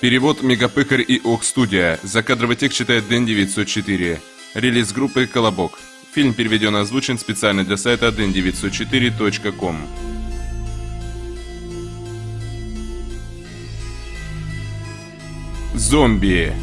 Перевод Мегапыкарь и Ок Студия. Закадровый текст читает Дэн 904. Релиз группы Колобок. Фильм переведен и озвучен специально для сайта den904.com. Зомби.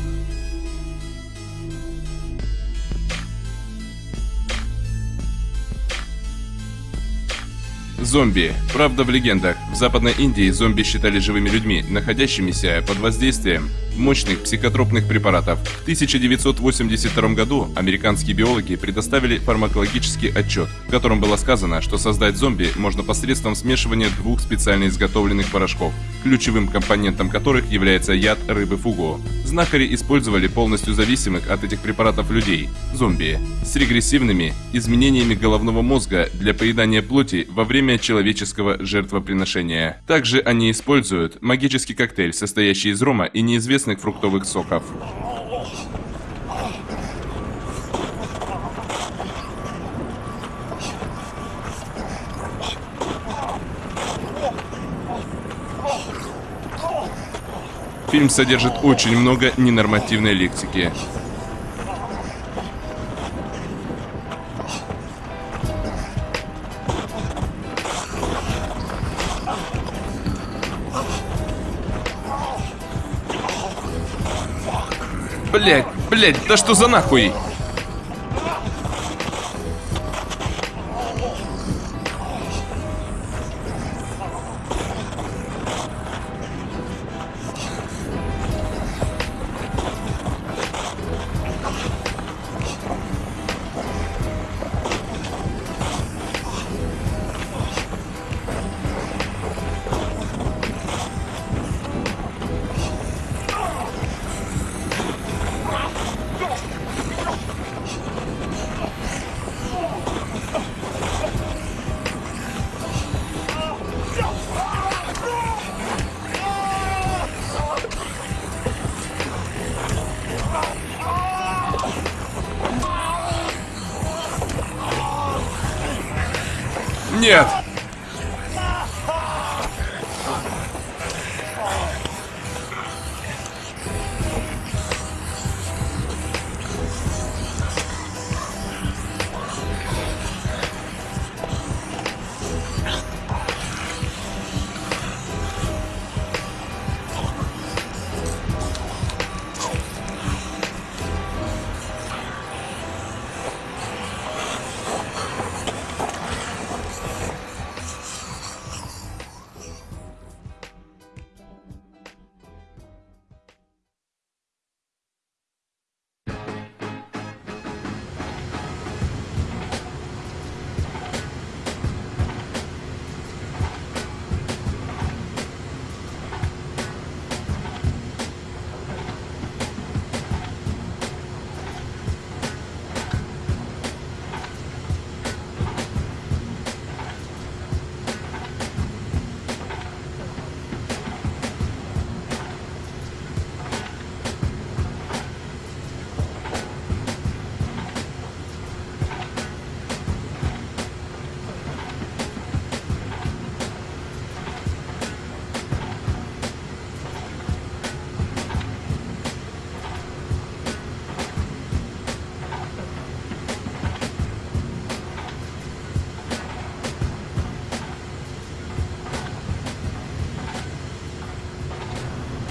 Зомби. Правда в легендах. В Западной Индии зомби считали живыми людьми, находящимися под воздействием мощных психотропных препаратов. В 1982 году американские биологи предоставили фармакологический отчет, в котором было сказано, что создать зомби можно посредством смешивания двух специально изготовленных порошков, ключевым компонентом которых является яд рыбы фугу. Знахари использовали полностью зависимых от этих препаратов людей, зомби, с регрессивными изменениями головного мозга для поедания плоти во время человеческого жертвоприношения. Также они используют магический коктейль, состоящий из рома и неизвестных вкусных фруктовых соков. Фильм содержит очень много ненормативной лексики. Блять, блять, да что за нахуй?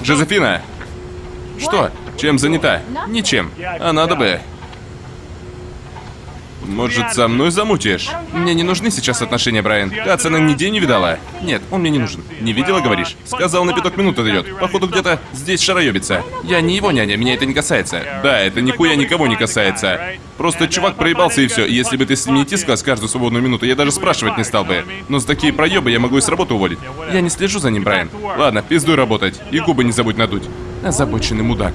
Жозефина! Что? Чем занята? Ничем. А надо бы. Может, со мной замутишь? Мне не нужны сейчас отношения, Брайан. Ты отца нигде не видала? Нет, он мне не нужен. Не видела, говоришь? Сказал, на пяток минут отойдет. Походу, где-то здесь шароебится. Я не его няня, меня это не касается. Да, это нихуя никого не касается. Просто чувак проебался и все. Если бы ты с ним не тискалась каждую свободную минуту, я даже спрашивать не стал бы. Но за такие проебы я могу и с работы уволить. Я не слежу за ним, Брайан. Ладно, пиздуй работать. И губы не забудь надуть. Озабоченный мудак.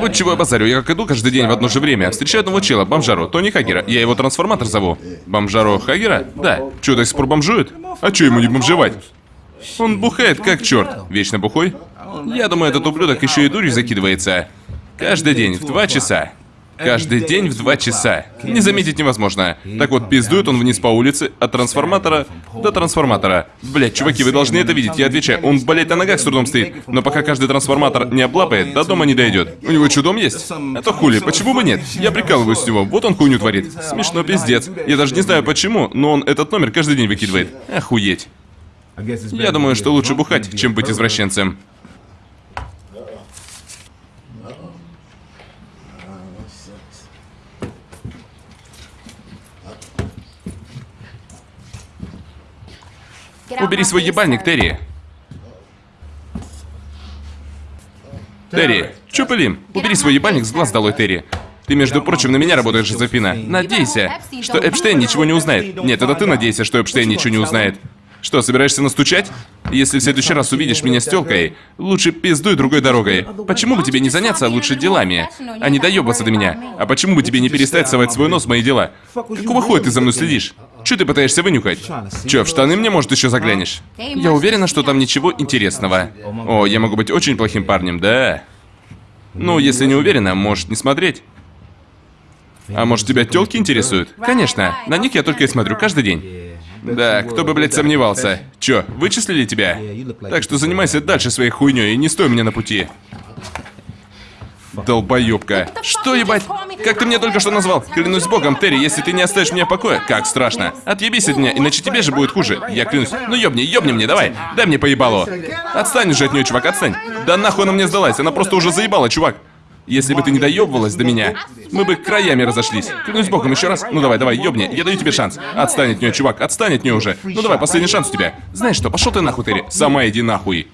Вот чего я базарю, я как иду каждый день в одно же время. Встречаю одного чела, бомжару, Тони Хагера. Я его трансформатор зову. Бомжару Хагера? Да. Чё, до сих пор бомжует? А чё ему не бомжевать? Он бухает как черт. Вечно бухой? Я думаю, этот ублюдок еще и дурью закидывается. Каждый день в два часа. Каждый день в два часа. Не заметить невозможно. Так вот, пиздует он вниз по улице, от трансформатора до трансформатора. Блять, чуваки, вы должны это видеть, я отвечаю. Он, блять, на ногах с трудом стоит. Но пока каждый трансформатор не облапает, до дома не дойдет. У него чудом есть? Это хули, почему бы нет? Я прикалываюсь с него, вот он хуйню творит. Смешно, пиздец. Я даже не знаю почему, но он этот номер каждый день выкидывает. Охуеть. Я думаю, что лучше бухать, чем быть извращенцем. Убери свой ебальник, Терри. Терри, чё пылим? Убери свой ебальник с глаз долой, Терри. Ты, между прочим, на меня работаешь, Жозефина. Надейся, что Эпштейн ничего не узнает. Нет, это ты надейся, что Эпштейн ничего не узнает. Что, собираешься настучать? Если в следующий раз увидишь меня с тёлкой, лучше пиздуй другой дорогой. Почему бы тебе не заняться лучше делами, а не доебаться до меня? А почему бы тебе не перестать совать свой нос в мои дела? Какого хуя ты за мной следишь? Чё ты пытаешься вынюхать? Чё, в штаны мне, может, еще заглянешь? Я уверена, что там ничего интересного. О, я могу быть очень плохим парнем, да? Ну, если не уверена, может не смотреть. А может, тебя тёлки интересуют? Конечно, на них я только и смотрю каждый день. Да, кто бы, блядь, сомневался. Чё, вычислили тебя? Так что занимайся дальше своей хуйней и не стой меня на пути. Долбоёбка. Что, ебать? Как ты меня только что назвал? Клянусь богом, Терри, если ты не оставишь меня в покое, как страшно. Отъебись от меня, иначе тебе же будет хуже. Я клянусь. Ну ёбни, ёбни мне, давай. Дай мне поебало. Отстань же от нее, чувак, отстань. Да нахуй она мне сдалась, она просто уже заебала, чувак. Если бы ты не доебывалась до меня, мы бы краями разошлись. Клянусь богом, еще раз. Ну давай, давай, ёбни, я даю тебе шанс. Отстань от нее, чувак, отстань от нее уже. Ну давай, последний шанс у тебя. Знаешь что, пошел ты нахуй, Терри. Сама иди нахуй.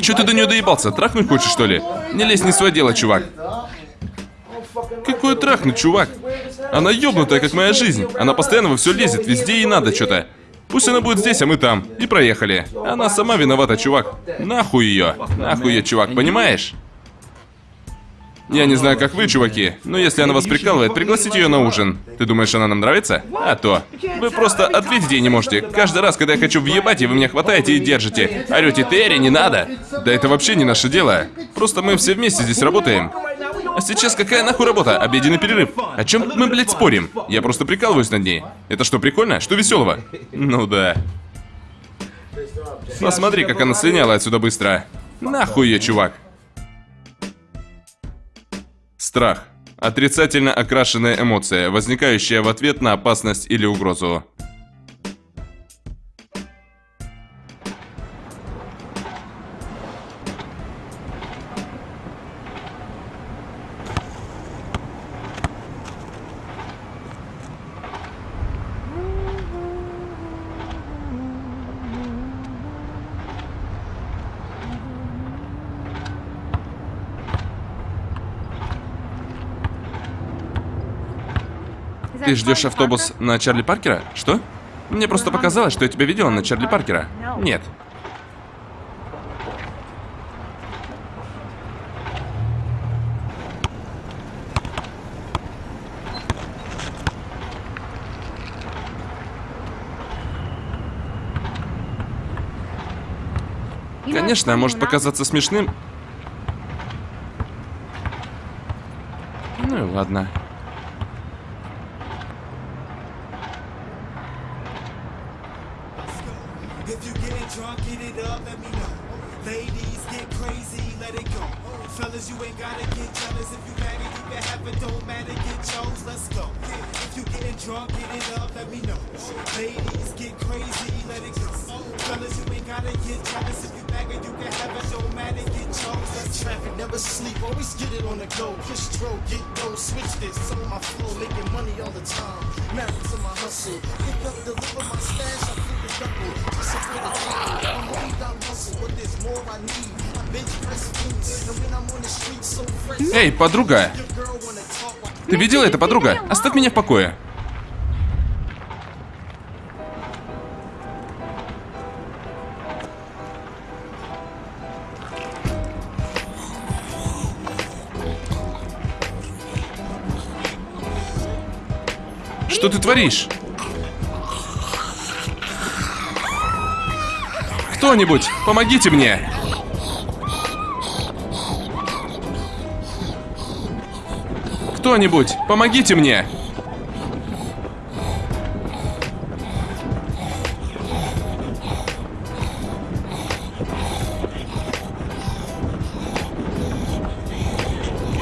Че ты до нее доебался? Трахнуть хочешь, что ли? Не лезь не свое дело, чувак. Какое трахнуть, чувак? Она ёбнутая, как моя жизнь. Она постоянно во все лезет, везде ей надо что-то. Пусть она будет здесь, а мы там. И проехали. Она сама виновата, чувак. Нахуй ее. Нахуй ее, чувак, понимаешь? Я не знаю, как вы, чуваки, но если она вас прикалывает, пригласите ее на ужин. Ты думаешь, она нам нравится? А то. Вы просто ответить ей не можете. Каждый раз, когда я хочу въебать, и вы меня хватаете и держите. Орете, Терри, не надо. Да это вообще не наше дело. Просто мы все вместе здесь работаем. А сейчас какая нахуй работа? Обеденный перерыв. О чем мы, блядь, спорим? Я просто прикалываюсь над ней. Это что, прикольно? Что веселого? Ну да. Посмотри, как она слиняла отсюда быстро. Нахуй ее, чувак. Страх. Отрицательно окрашенная эмоция, возникающая в ответ на опасность или угрозу. Ты ждешь автобус на Чарли Паркера? Что? Мне просто показалось, что я тебя видела на Чарли Паркера. Нет. Конечно, может показаться смешным. Ну и ладно. Let me know. Ladies, get crazy, let it go. Fellas, you ain't gotta get jealous. If you mad, you can have it, don't matter, get chose, let's Traffic, never sleep, always get it on the go. Push throw, get go, switch this. On my flow, making money all the time. Married to my hustle. Pick up, deliver my stash, I flip it double. Эй, подруга! Ты видела это, подруга? Оставь меня в покое. Что ты творишь? Кто-нибудь, помогите мне! Кто-нибудь, помогите мне!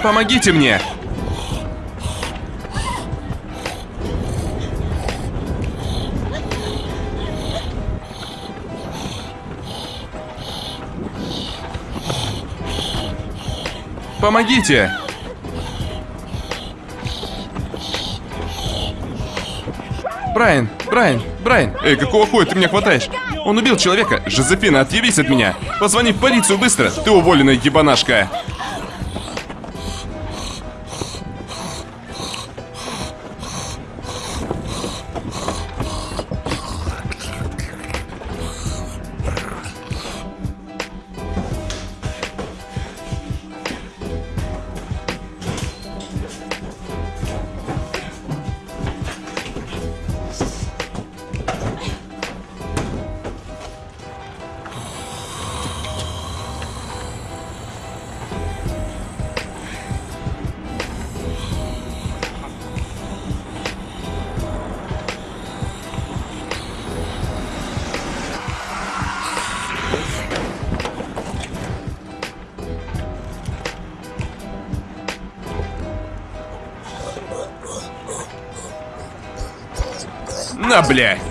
Помогите мне! Помогите! Брайан, Брайан, Брайан! Эй, какого хуя ты меня хватаешь? Он убил человека! Жозефина, отъявись от меня! Позвони в полицию быстро! Ты уволенная ебанашка! Бля!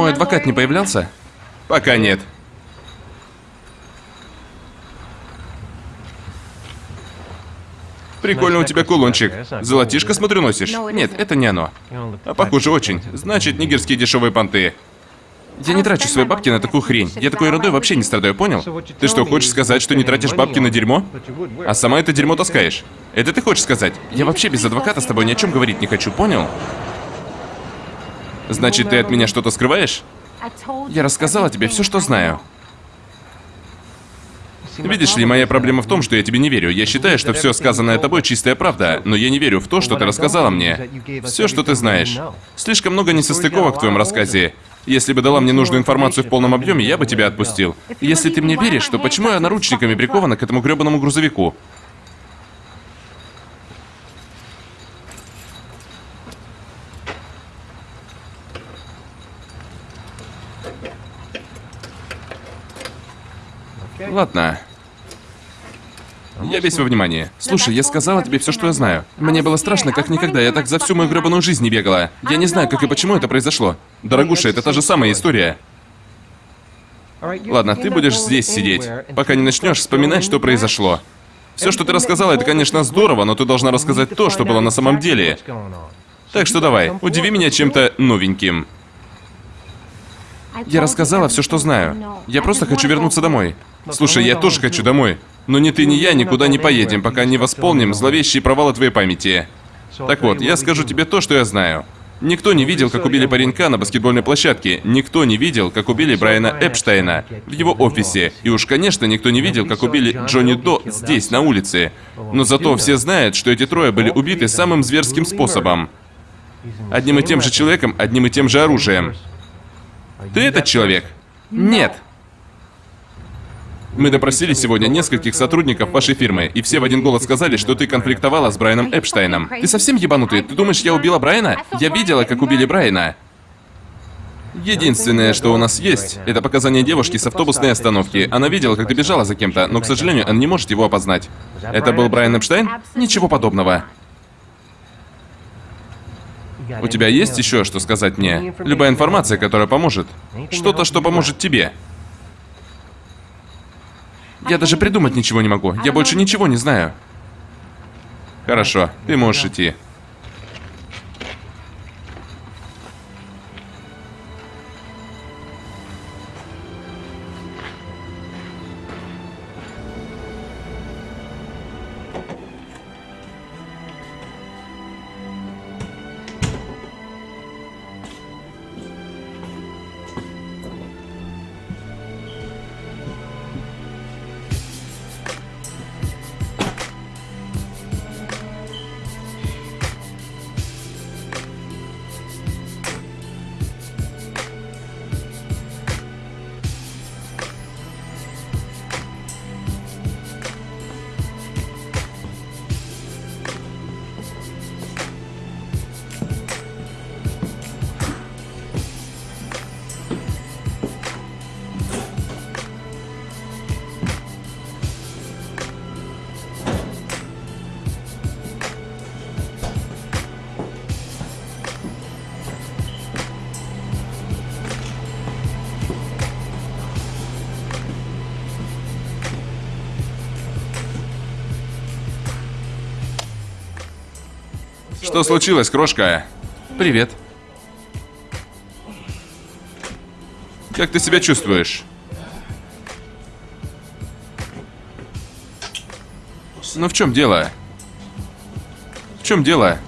Мой адвокат не появлялся? Пока нет. Прикольно у тебя кулончик. Золотишко, смотрю, носишь. Нет, это не оно. А похоже очень. Значит, нигерские дешевые понты. Я не трачу свои бабки на такую хрень. Я такой ерундой вообще не страдаю, понял? Ты что, хочешь сказать, что не тратишь бабки на дерьмо? А сама это дерьмо таскаешь? Это ты хочешь сказать? Я вообще без адвоката с тобой ни о чем говорить не хочу, понял? Значит, ты от меня что-то скрываешь? Я рассказала тебе все, что знаю. Видишь ли, моя проблема в том, что я тебе не верю. Я считаю, что все сказанное тобой чистая правда, но я не верю в то, что ты рассказала мне. Все, что ты знаешь. Слишком много несостыковок в твоем рассказе. Если бы дала мне нужную информацию в полном объеме, я бы тебя отпустил. Если ты мне веришь, то почему я наручниками прикована к этому гребаному грузовику? Ладно. Я весь во внимании. Слушай, я сказала тебе все, что я знаю. Мне было страшно, как никогда. Я так за всю мою гребаную жизнь не бегала. Я не знаю, как и почему это произошло. Дорогуша, это та же самая история. Ладно, ты будешь здесь сидеть. Пока не начнешь вспоминать, что произошло. Все, что ты рассказала, это, конечно, здорово, но ты должна рассказать то, что было на самом деле. Так что давай, удиви меня чем-то новеньким. Я рассказала все, что знаю. Я просто хочу вернуться домой. Слушай, я тоже хочу домой. Но ни ты, ни я никуда не поедем, пока не восполним зловещие провалы твоей памяти. Так вот, я скажу тебе то, что я знаю. Никто не видел, как убили паренька на баскетбольной площадке. Никто не видел, как убили Брайана Эпштейна в его офисе. И уж, конечно, никто не видел, как убили Джонни До здесь, на улице. Но зато все знают, что эти трое были убиты самым зверским способом. Одним и тем же человеком, одним и тем же оружием. Ты этот человек? Нет. Мы допросили сегодня нескольких сотрудников вашей фирмы, и все в один голос сказали, что ты конфликтовала с Брайаном Эпштейном. Ты совсем ебанутый? Ты думаешь, я убила Брайана? Я видела, как убили Брайана. Единственное, что у нас есть, это показания девушки с автобусной остановки. Она видела, как ты бежала за кем-то, но, к сожалению, она не может его опознать. Это был Брайан Эпштейн? Ничего подобного. У тебя есть еще что сказать мне? Любая информация, которая поможет. Что-то, что поможет тебе. Я даже придумать ничего не могу. Я больше ничего не знаю. Хорошо, ты можешь идти. Что случилось, крошка? Привет. Как ты себя чувствуешь? Ну в чем дело? В чем дело?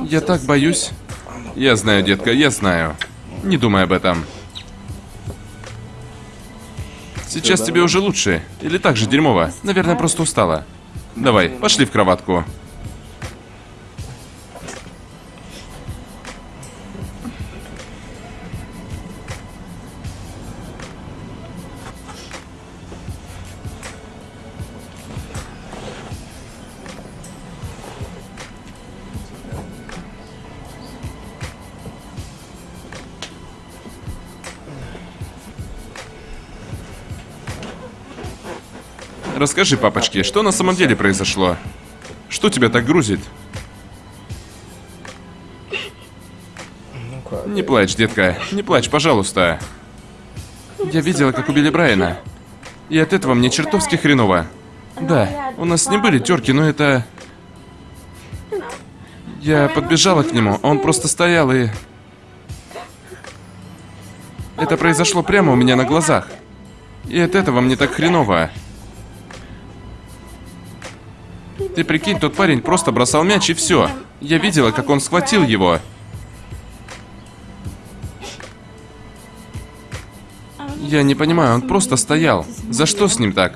Я так боюсь. Я знаю, детка, я знаю. Не думай об этом. Сейчас тебе уже лучше. Или так же дерьмово. Наверное, просто устала. Давай, пошли в кроватку. Расскажи, папочке, что на самом деле произошло? Что тебя так грузит? Не плачь, детка. Не плачь, пожалуйста. Я видела, как убили Брайана. И от этого мне чертовски хреново. Да, у нас не были терки, но это... Я подбежала к нему, он просто стоял и... Это произошло прямо у меня на глазах. И от этого мне так хреново. Ты прикинь, тот парень просто бросал мяч и все. Я видела, как он схватил его. Я не понимаю, он просто стоял. За что с ним так?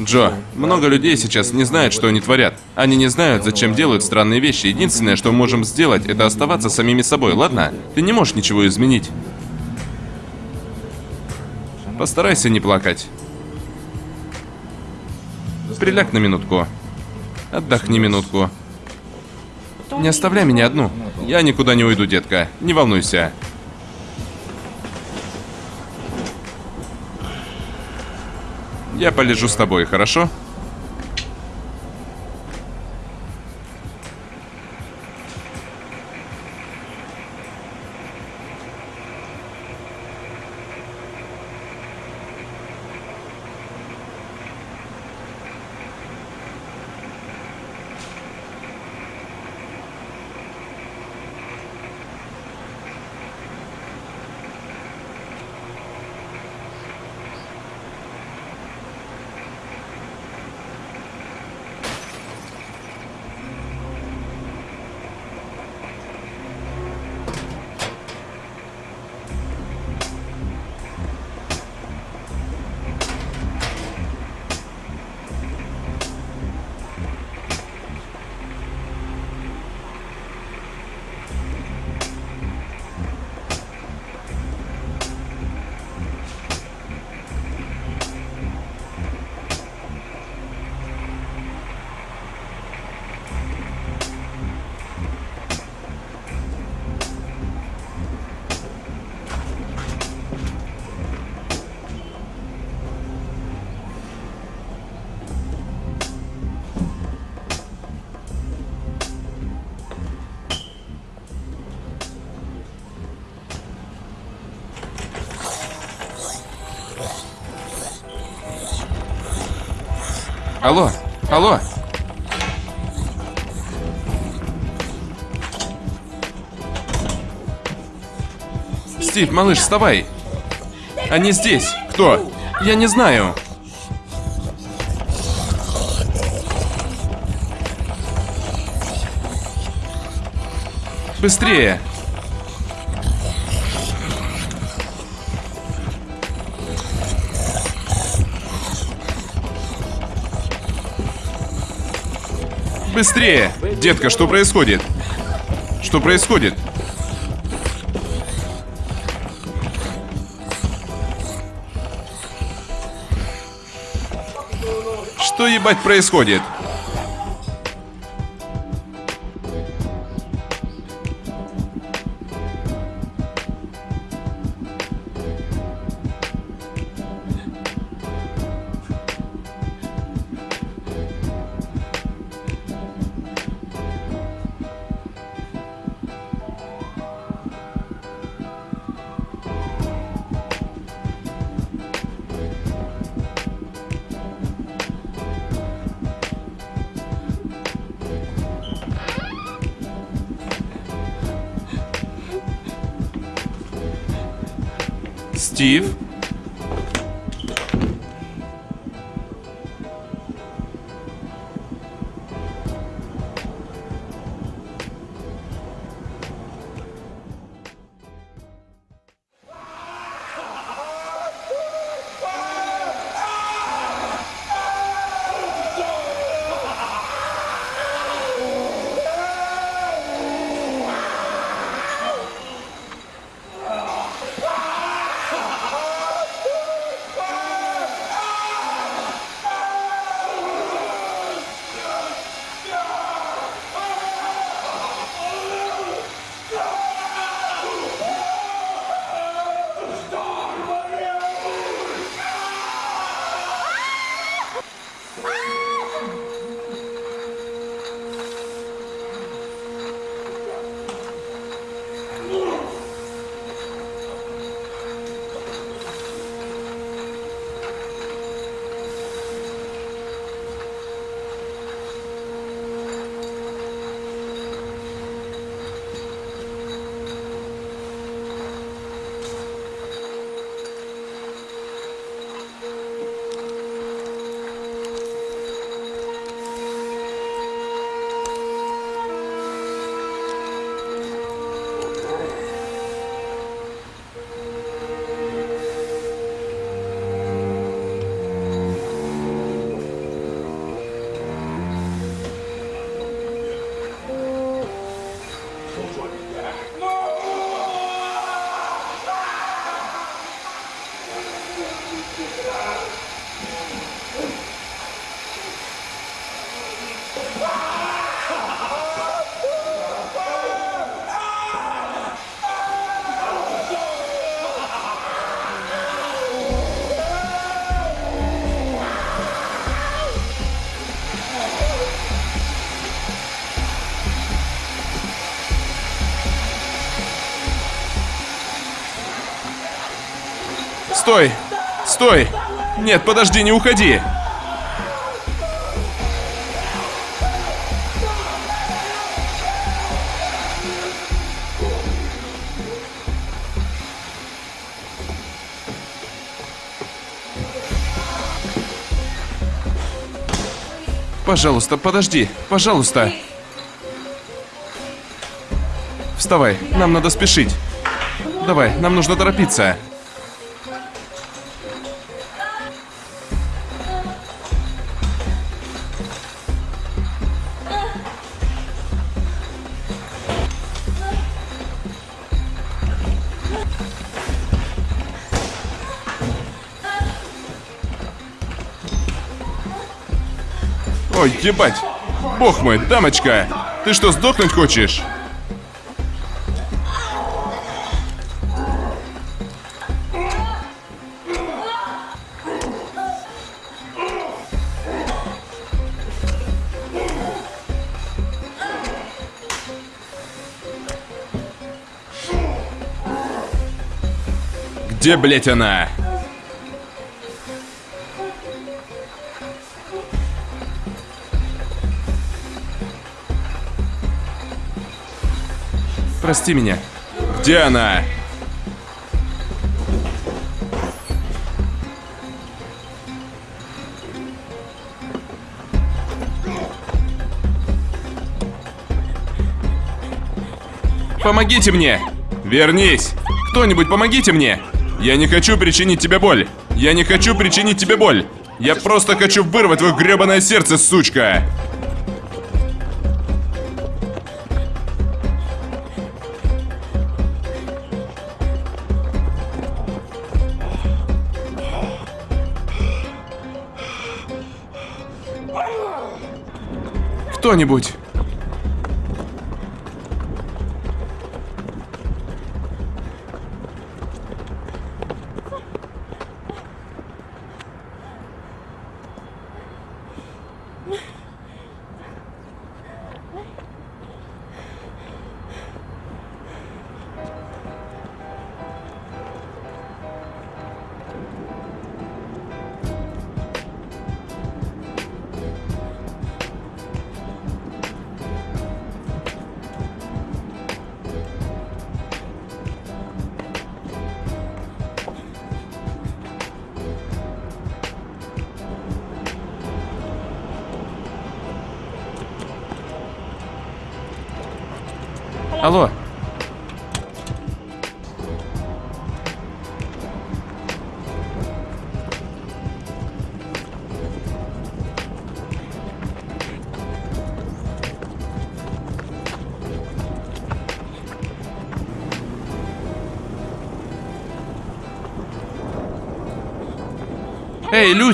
Джо, много людей сейчас не знают, что они творят. Они не знают, зачем делают странные вещи. Единственное, что мы можем сделать, это оставаться самими собой, ладно? Ты не можешь ничего изменить. Постарайся не плакать. Приляг на минутку. Отдохни минутку. Не оставляй меня одну. Я никуда не уйду, детка. Не волнуйся. Я полежу с тобой, хорошо? Алло, алло. Стив, малыш, вставай. Они здесь. Кто? Я не знаю. Быстрее. Быстрее! Детка, что происходит? Что происходит? Что ебать происходит? Стой! Стой! Нет, подожди, не уходи! Пожалуйста, подожди, пожалуйста. Вставай, нам надо спешить. Давай, нам нужно торопиться. Ебать! Бог мой, дамочка! Ты что, сдохнуть хочешь? Где, блять, она? Прости меня. Где она? Помогите мне! Вернись! Кто-нибудь помогите мне! Я не хочу причинить тебе боль! Я не хочу причинить тебе боль! Я просто хочу вырвать твое гребаное сердце, сучка! Кто-нибудь!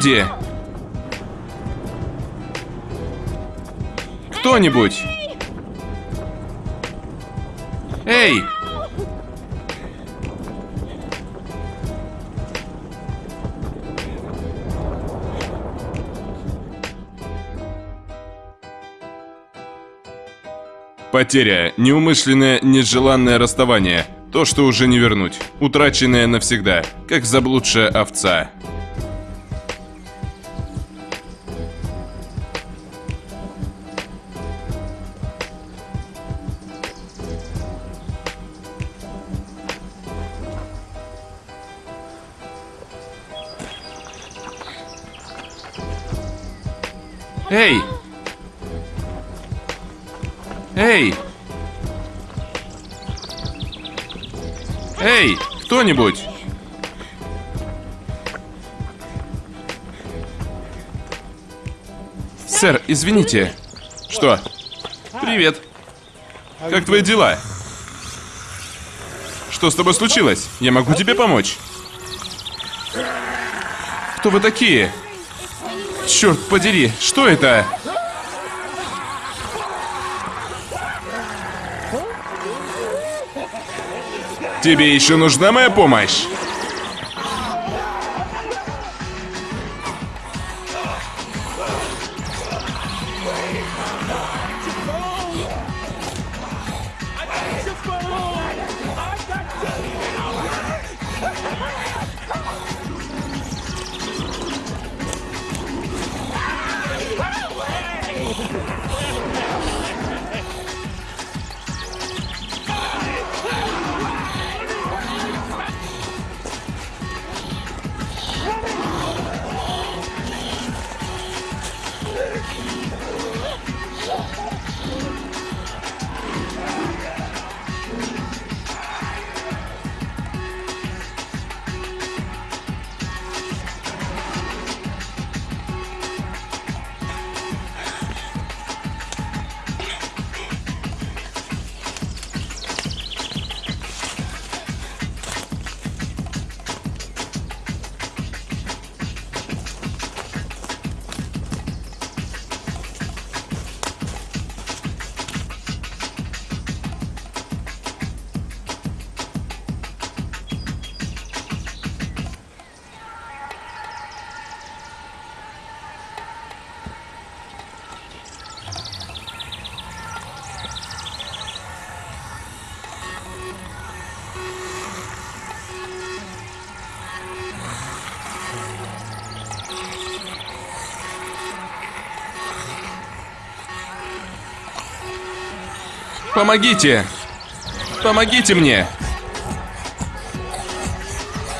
Люди! Кто-нибудь! Эй! Потеря, неумышленное, нежеланное расставание. То, что уже не вернуть. Утраченное навсегда, как заблудшая овца. Эй! Эй! Эй! Кто-нибудь! Сэр, извините. Что? Привет. Как твои дела? Что с тобой случилось? Я могу тебе помочь. Кто вы такие? Черт подери, что это? Тебе еще нужна моя помощь? Помогите! Помогите мне!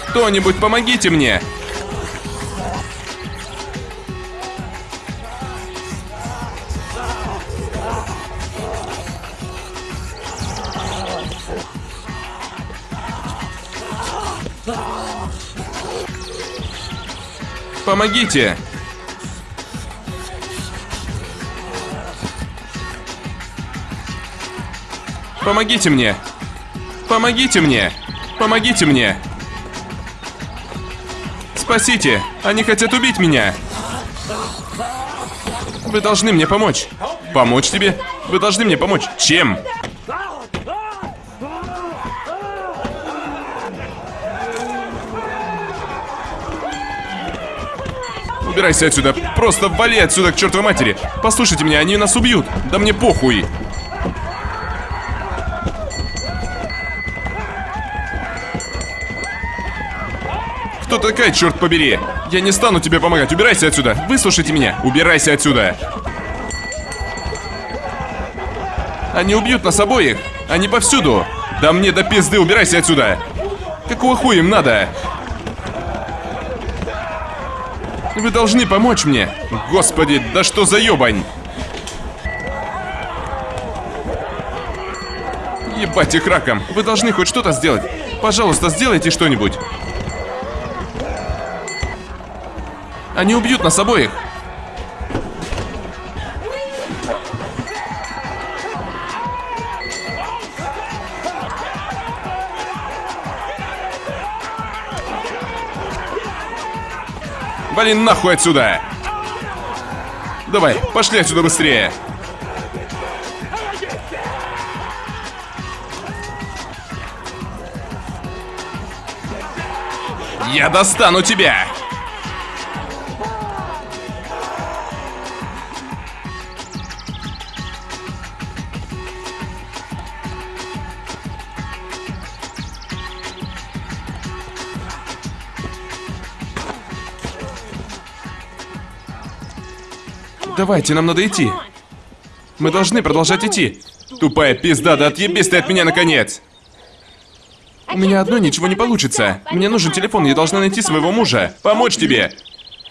Кто-нибудь помогите мне! Помогите! Помогите мне! Помогите мне! Помогите мне! Спасите! Они хотят убить меня! Вы должны мне помочь. Помочь тебе? Вы должны мне помочь. Чем? Убирайся отсюда. Просто вали отсюда к чертовой матери. Послушайте меня, они нас убьют. Да мне похуй. Такая, черт побери? Я не стану тебе помогать. Убирайся отсюда. Выслушайте меня. Убирайся отсюда. Они убьют нас обоих. Они повсюду. Да мне до пизды, убирайся отсюда. Какого хуя им надо? Вы должны помочь мне. Господи, да что за ебань? Ебать их раком. Вы должны хоть что-то сделать. Пожалуйста, сделайте что-нибудь. Они убьют нас обоих. Вали нахуй отсюда! Давай, пошли отсюда быстрее! Я достану тебя! Давайте, нам надо идти. Мы должны продолжать идти. Тупая пизда, да отъебись ты от меня наконец! У меня одно ничего не получится. Мне нужен телефон, я должна найти своего мужа. Помочь тебе.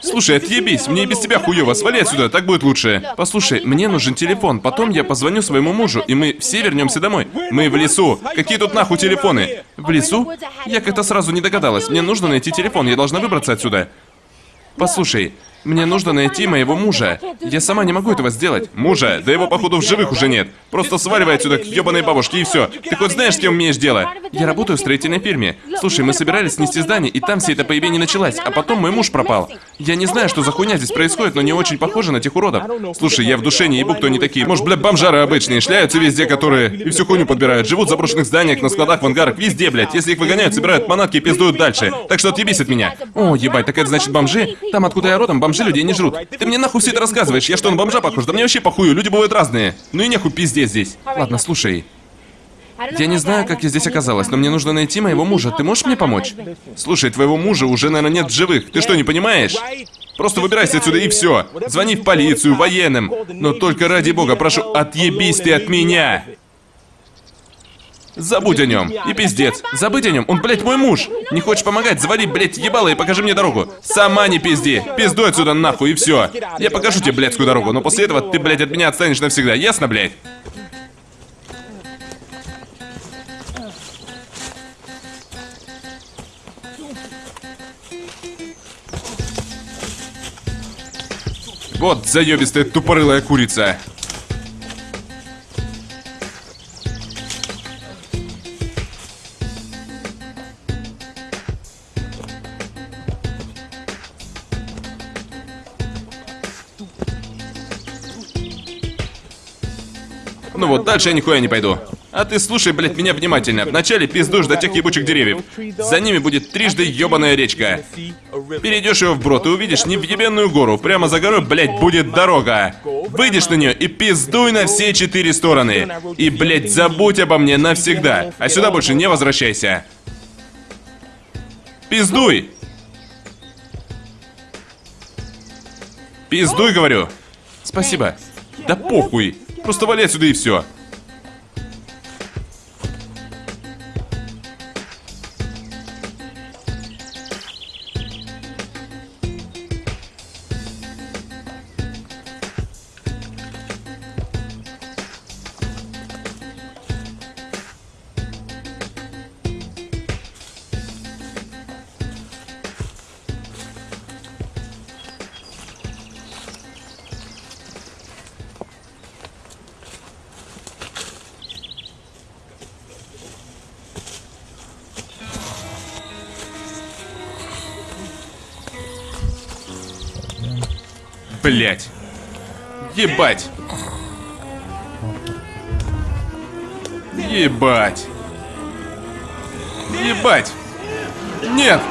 Слушай, отъебись, мне и без тебя хуёво, свали отсюда, так будет лучше. Послушай, мне нужен телефон, потом я позвоню своему мужу, и мы все вернемся домой. Мы в лесу. Какие тут нахуй телефоны? В лесу? Я как-то сразу не догадалась. Мне нужно найти телефон, я должна выбраться отсюда. Послушай, мне нужно найти моего мужа. Я сама не могу этого сделать. Мужа? Да его, походу, в живых уже нет. Просто сваливай отсюда к ебаной бабушке и все. Ты хоть знаешь, с кем имеешь дело? Я работаю в строительной фирме. Слушай, мы собирались снести здание, и там все это появление началась, а потом мой муж пропал. Я не знаю, что за хуйня здесь происходит, но не очень похоже на тех уродов. Слушай, я в душе не ебу, кто они такие. Может, бля, бомжары обычные, шляются везде, которые и всю хуйню подбирают. Живут в заброшенных зданиях, на складах, в ангарах, везде, блядь. Если их выгоняют, собирают манатки и пиздуют дальше. Так что отъебись от меня. О, ебать, так это значит бомжи? Там, откуда я родом, бомжи людей не жрут. Ты мне нахуй все это рассказываешь? Я что, на бомжа похож? Да мне вообще похую, люди бывают разные. Ну и нехуй пиздец здесь. Ладно, слушай. Я не знаю, как я здесь оказалась, но мне нужно найти моего мужа. Ты можешь мне помочь? Слушай, твоего мужа уже, наверное, нет в живых. Ты что, не понимаешь? Просто выбирайся отсюда и все. Звони в полицию, военным. Но только ради бога, прошу, отъебись ты от меня. Забудь о нем. И пиздец. Забыть о нем. Он, блядь, мой муж. Не хочешь помогать? Завали, блядь, ебало и покажи мне дорогу. Сама не пизди. Пиздуй отсюда нахуй и все. Я покажу тебе блядскую дорогу, но после этого ты, блядь, от меня отстанешь навсегда. Ясно, блядь? Вот заебистая тупорылая курица. Дальше я нихуя не пойду. А ты слушай, блядь, меня внимательно. Вначале пиздуешь до тех ебучих деревьев. За ними будет трижды ебаная речка. Перейдешь ее вброд и увидишь невъебенную гору. Прямо за горой, блядь, будет дорога. Выйдешь на нее и пиздуй на все четыре стороны. И, блядь, забудь обо мне навсегда. А сюда больше не возвращайся. Пиздуй! Пиздуй, говорю. Спасибо. Да похуй. Просто вали отсюда и все. Блять. Ебать. Ебать. Ебать. Нет.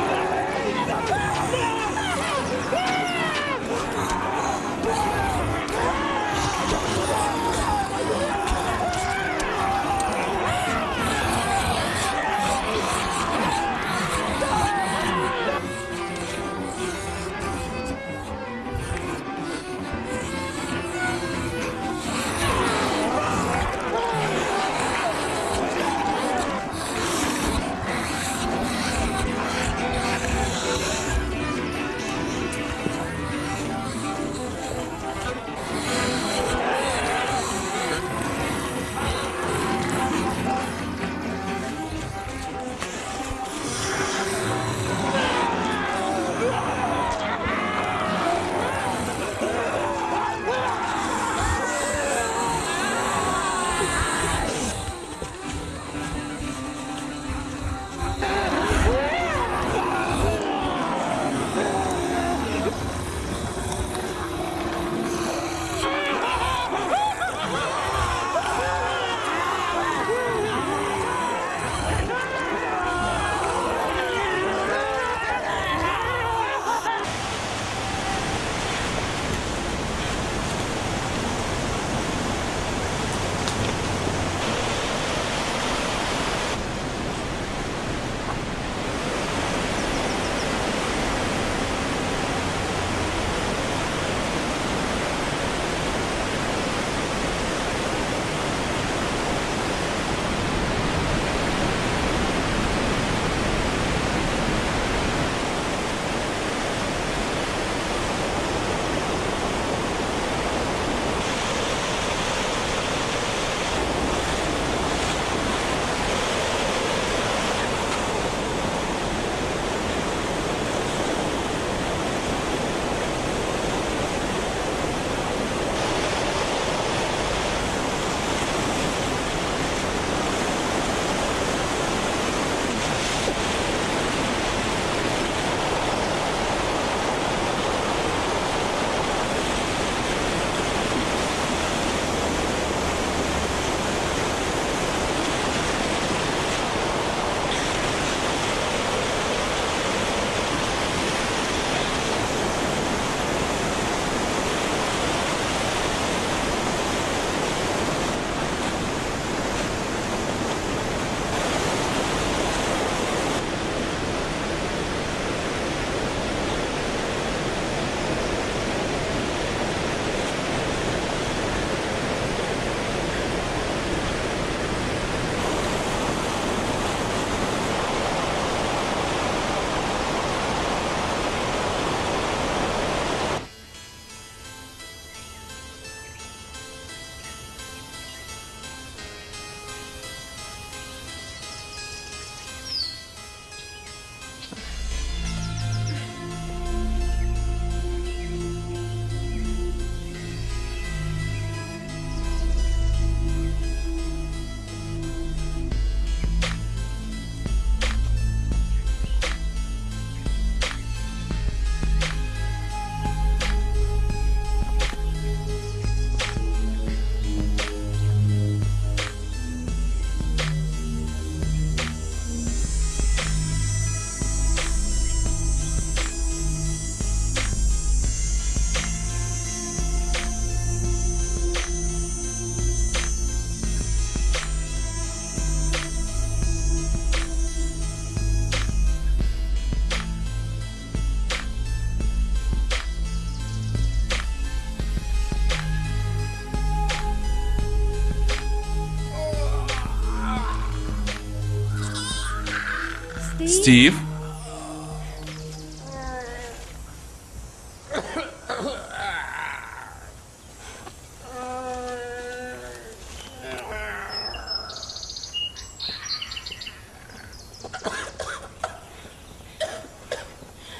Стив?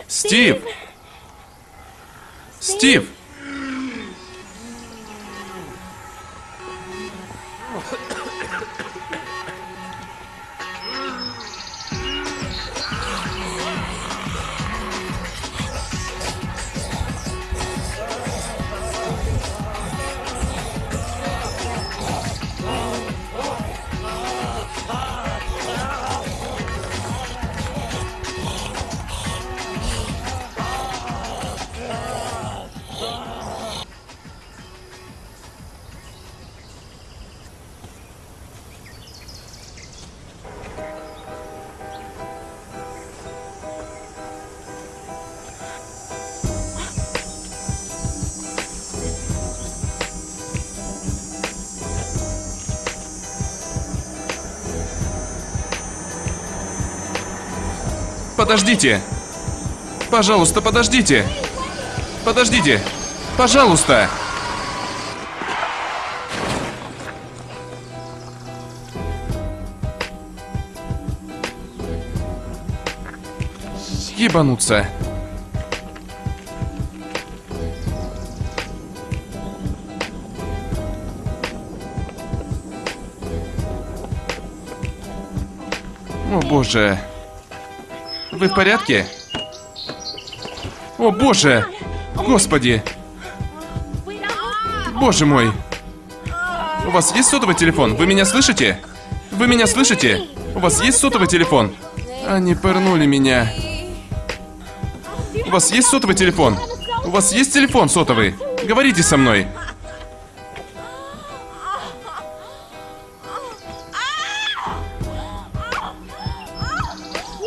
Стив! Стив! Подождите! Пожалуйста, подождите! Подождите! Пожалуйста! Ебануться. О боже. Вы в порядке? О боже! Господи! Боже мой! У вас есть сотовый телефон? Вы меня слышите? Вы меня слышите? У вас есть сотовый телефон? Они пырнули меня. У вас есть сотовый телефон? У вас есть телефон сотовый? Говорите со мной.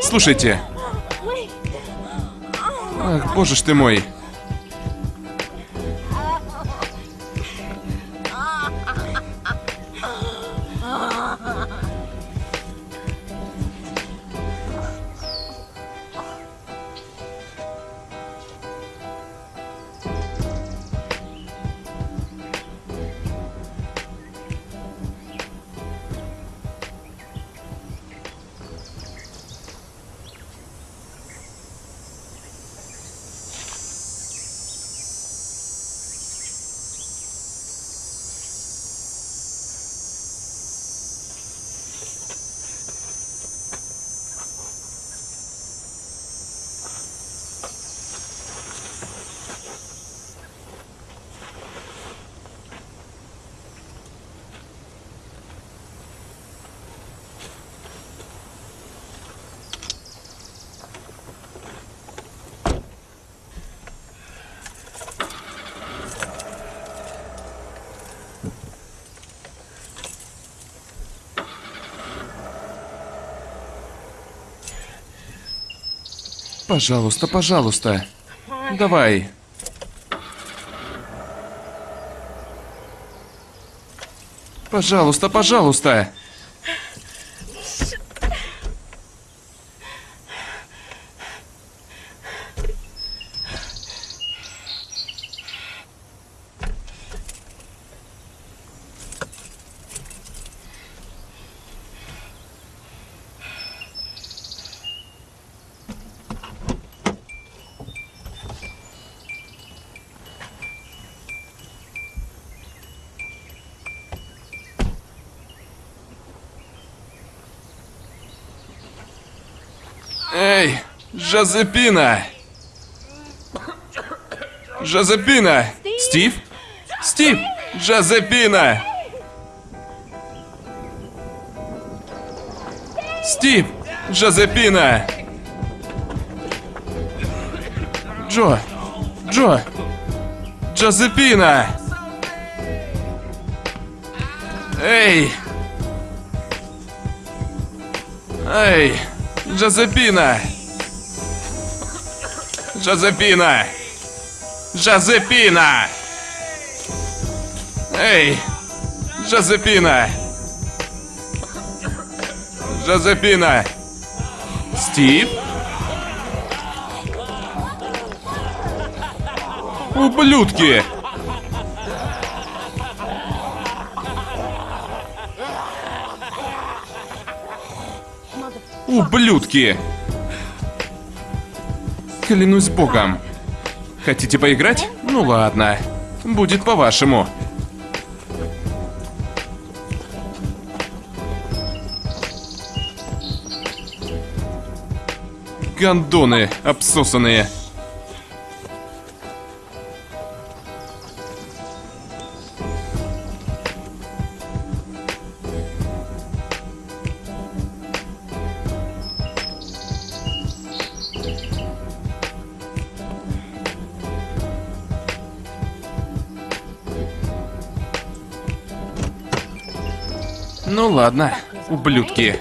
Слушайте. Боже ж ты мой. Пожалуйста, пожалуйста. Давай. Пожалуйста, пожалуйста. Эй, Жозепина! Жозепина! Стив? Стив! Жозепина! Стив! Жозепина! Джо! Джо! Джозепина! Эй! Эй! Жозепина! Жозепина! Жозепина! Эй! Жозепина! Жозепина! Стив? Ублюдки! Ублюдки! Клянусь богом. Хотите поиграть? Ну ладно. Будет по-вашему. Гандоны обсосанные. Ладно, ублюдки.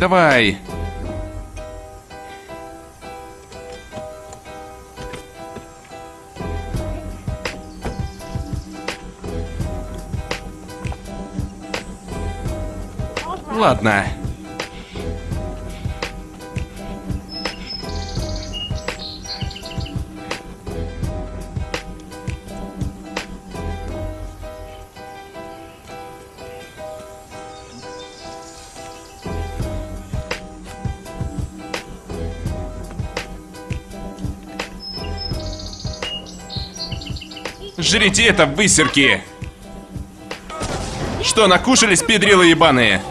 Давай. Ладно. Жрите это, высерки! Что, накушались, педрилы ебаные?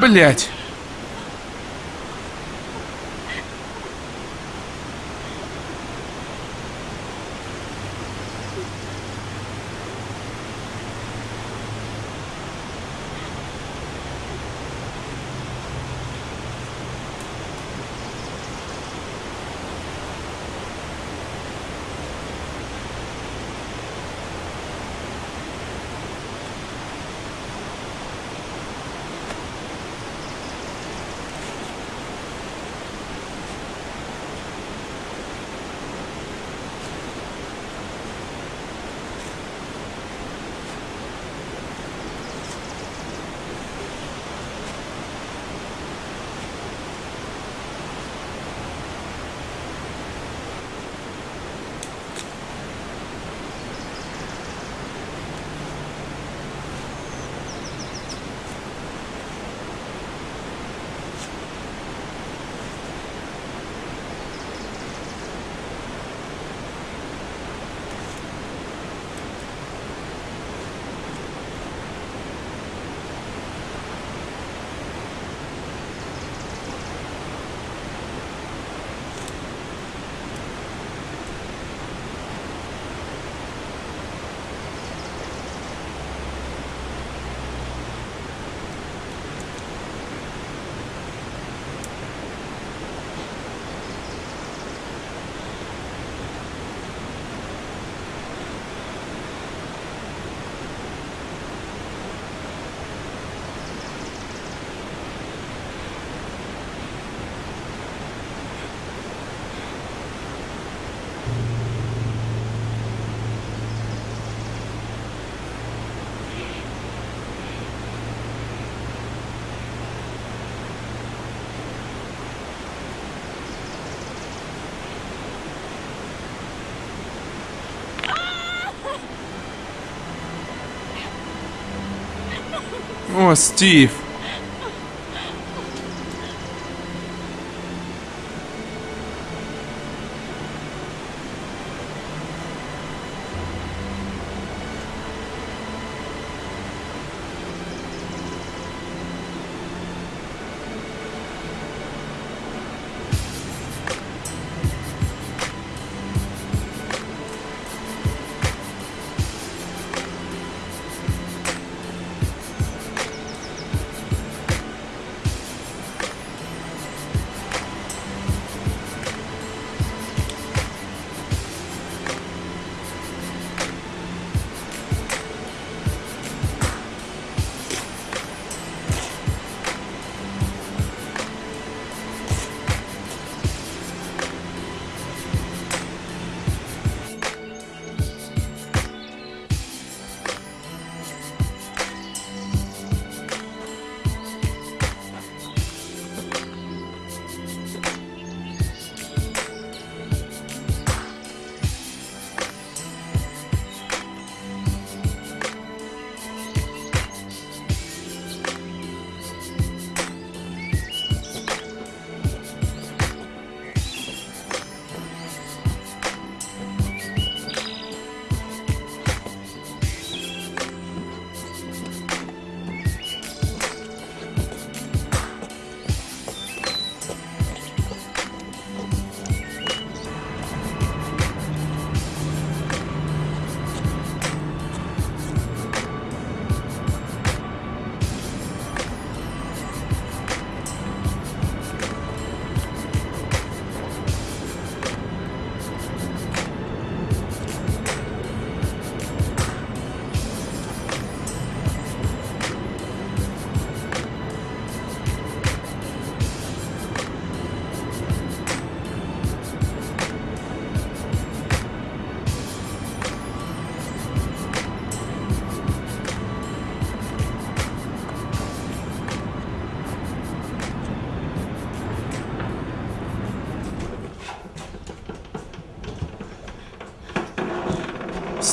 Блять. О,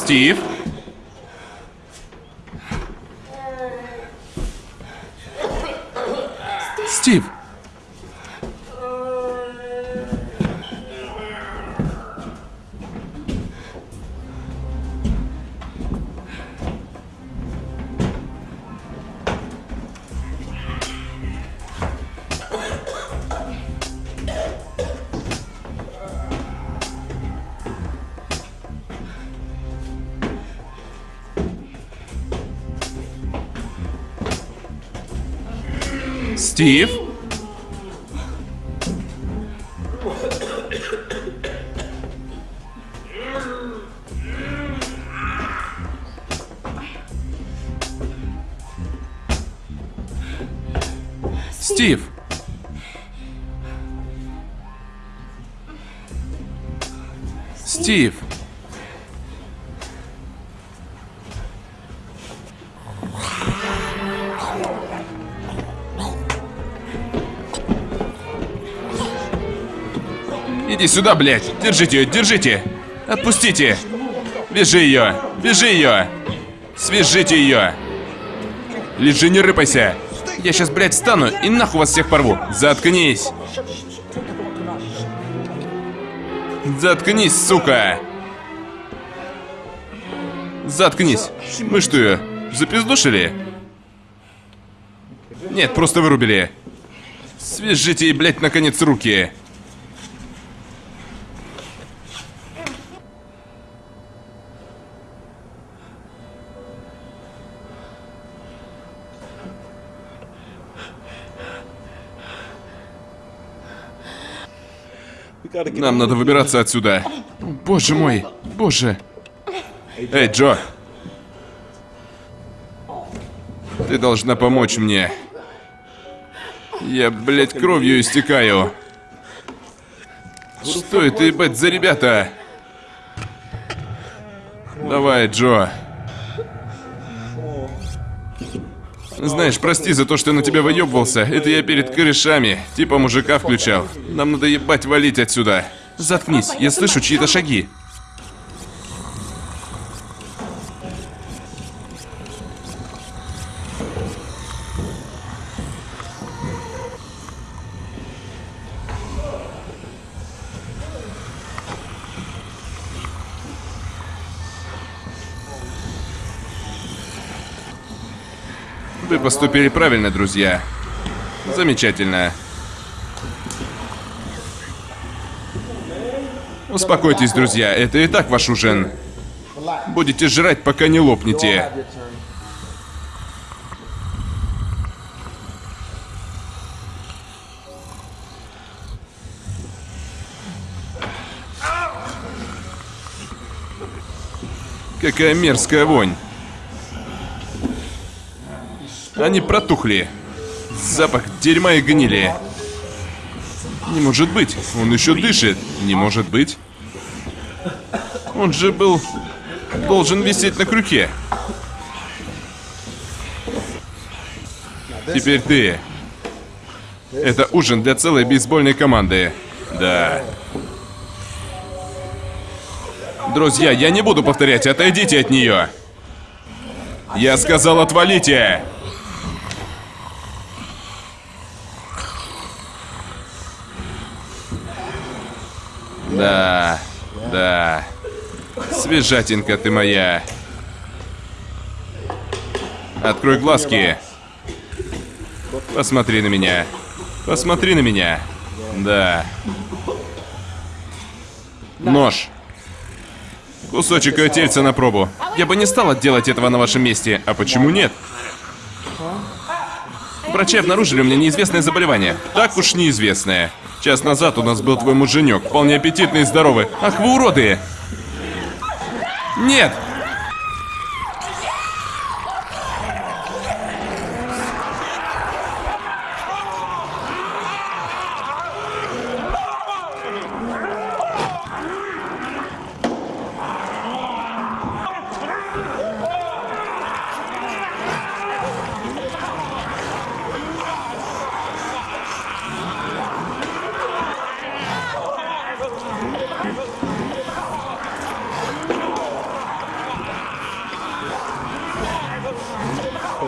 Стив. Стив? Стив! Стив! Сюда, блядь! Держите ее, держите! Отпустите! Вяжи ее! Вяжи ее! Свяжите ее! Лежи, не рыпайся! Я сейчас, блядь, встану и нахуй вас всех порву! Заткнись! Заткнись, сука! Заткнись! Мы что ее, запиздушили? Нет, просто вырубили. Свяжите ей, блядь, наконец руки. Нам надо выбираться отсюда. Боже мой, боже. Эй, Джо. Ты должна помочь мне. Я, блядь, кровью истекаю. Что это, ебать, за ребята? Давай, Джо. Знаешь, прости за то, что на тебя выебывался. Это я перед корешами. Типа мужика включал. Нам надо ебать валить отсюда. Заткнись, я слышу чьи-то шаги. Поступили правильно, друзья. Замечательно. Успокойтесь, друзья, это и так ваш ужин. Будете жрать, пока не лопнете. Какая мерзкая вонь. Они протухли. Запах дерьма и гнили. Не может быть. Он еще дышит. Не может быть. Он же был... Должен висеть на крюке. Теперь ты. Это ужин для целой бейсбольной команды. Да. Друзья, я не буду повторять, отойдите от нее. Я сказал, отвалите! Да, да. Свежатинка ты моя. Открой глазки. Посмотри на меня. Посмотри на меня. Да. Нож. Кусочек ее тельца на пробу. Я бы не стала делать этого на вашем месте. А почему нет? Врачи обнаружили у меня неизвестное заболевание. Так уж неизвестное. Час назад у нас был твой муженек, вполне аппетитный и здоровый. Ах, вы уроды! Нет!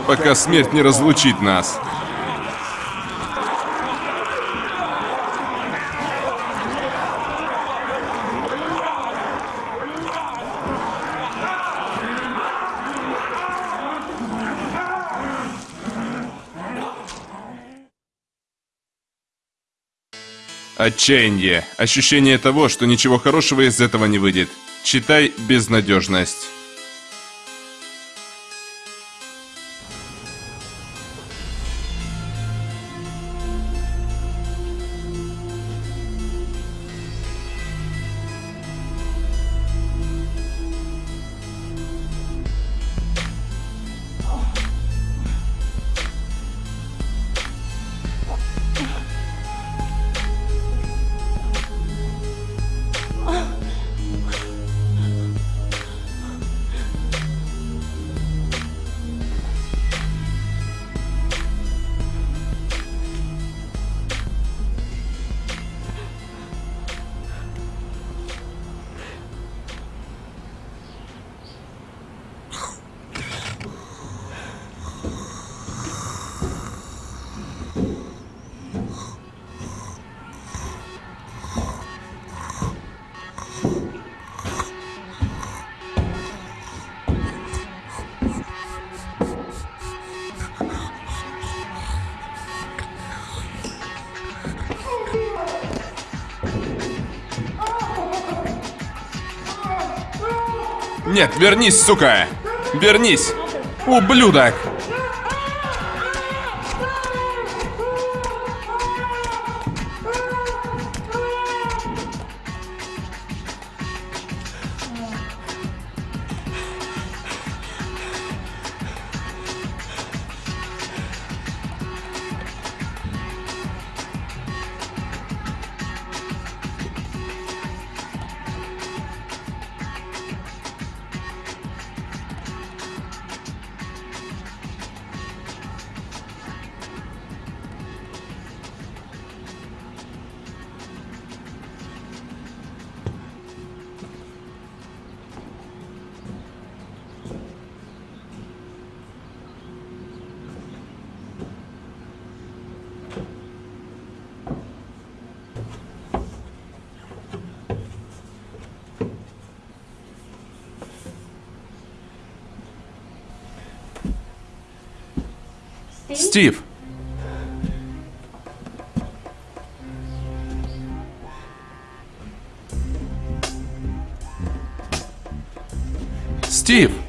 Пока смерть не разлучит нас. Отчаяние. Ощущение того, что ничего хорошего из этого не выйдет. Читай безнадежность. Нет, вернись, сука! Вернись! Ублюдок! Стив! Стив!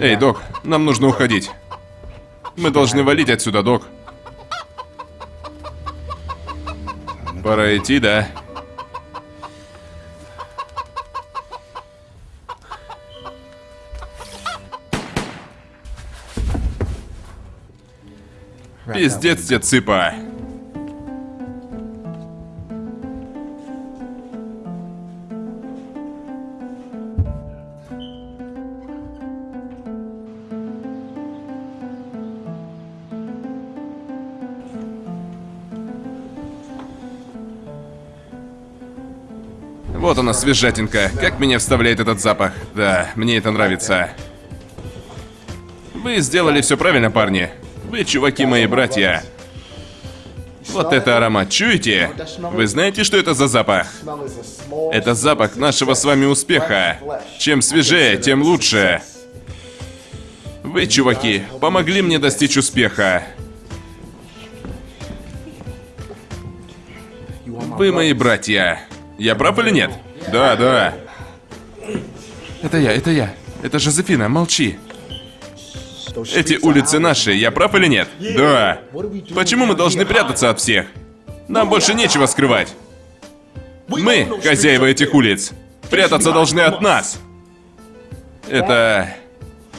Эй, док, нам нужно уходить. Мы должны валить отсюда, док. Пора идти, да? Пиздец тебе, цыпа. Она, свежатинка. Как меня вставляет этот запах. Да, мне это нравится. Вы сделали все правильно, парни. Вы, чуваки, мои братья. Вот это аромат, чуете? Вы знаете, что это за запах? Это запах нашего с вами успеха. Чем свежее, тем лучше. Вы, чуваки, помогли мне достичь успеха. Вы мои братья. Я прав или нет? Да, да. Это я, это я. Это Жозефина, молчи. Эти улицы наши, я прав или нет? Да. Почему мы должны прятаться от всех? Нам больше нечего скрывать. Мы, хозяева этих улиц, прятаться должны от нас. Это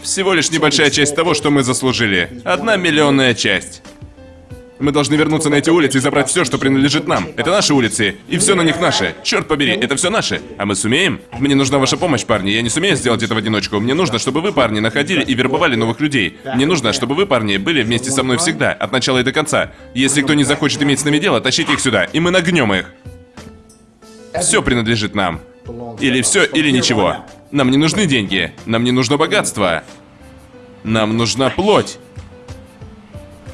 всего лишь небольшая часть того, что мы заслужили. Одна миллионная часть. Мы должны вернуться на эти улицы и забрать все, что принадлежит нам. Это наши улицы, и все на них наше. Черт побери, это все наше. А мы сумеем? Мне нужна ваша помощь, парни. Я не сумею сделать это в одиночку. Мне нужно, чтобы вы, парни, находили и вербовали новых людей. Мне нужно, чтобы вы, парни, были вместе со мной всегда, от начала и до конца. Если кто не захочет иметь с нами дело, тащите их сюда, и мы нагнем их. Все принадлежит нам. Или все, или ничего. Нам не нужны деньги. Нам не нужно богатство. Нам нужна плоть.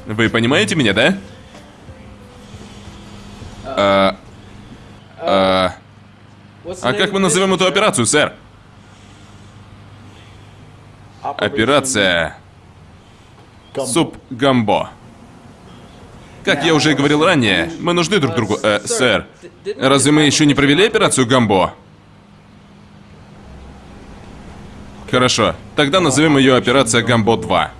Вы понимаете меня, да? А, а, а как мы назовем эту операцию, сэр? Операция... Суп Гамбо. Как я уже говорил ранее, мы нужны друг другу, э, сэр. Разве мы еще не провели операцию Гамбо? Хорошо, тогда назовем ее операция Гамбо 2.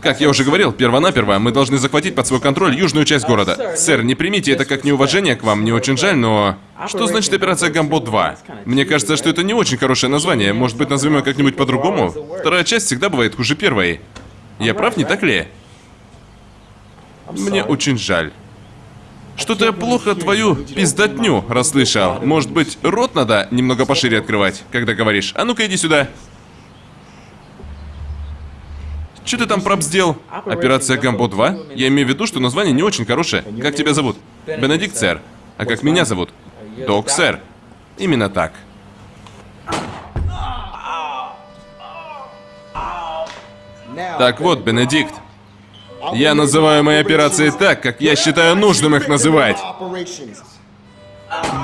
Как я уже говорил, первонаперво мы должны захватить под свой контроль южную часть города. Сэр, не примите это как неуважение к вам, мне очень жаль, но... Что значит операция Гамбот 2? Мне кажется, что это не очень хорошее название. Может быть, назовем ее как-нибудь по-другому? Вторая часть всегда бывает хуже первой. Я прав, не так ли? Мне очень жаль. Что-то я плохо твою пиздотню расслышал. Может быть, рот надо немного пошире открывать, когда говоришь. А ну-ка иди сюда. Что ты там проб сделал? Операция Гамбо 2? Я имею в виду, что название не очень хорошее. Как тебя зовут? Бенедикт, сэр. А как меня зовут? Док, сэр. Именно так. Так вот, Бенедикт. Я называю мои операции так, как я считаю нужным их называть.